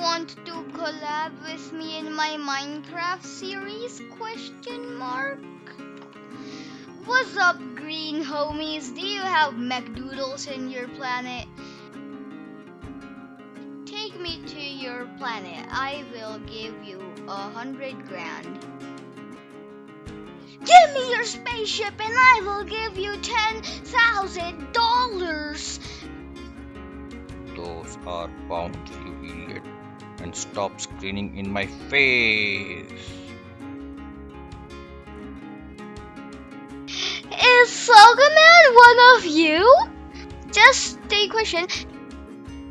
want to collab with me in my Minecraft series? Question mark. What's up, green homies? Do you have McDoodles in your planet? Take me to your planet. I will give you a hundred grand. Give me your spaceship and I will give you ten thousand dollars. Those are pounds, you idiot. And stop screaming in my face. Is Saga one of you? Just a question.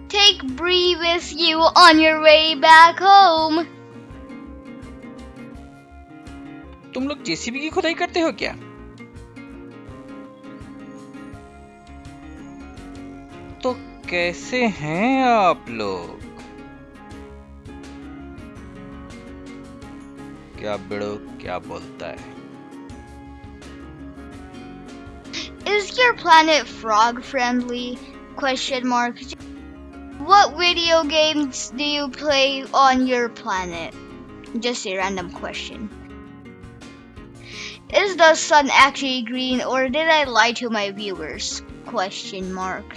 Take Bree with you on your way back home. तुम लोग JCB की खुदाई करते हो क्या तो कैसे हैं आप लोग क्या बिड़ो क्या बोलता है Is your planet frog friendly? Question mark. What video games do you play on your planet? Just a random question. Is the sun actually green or did I lie to my viewers? Question mark.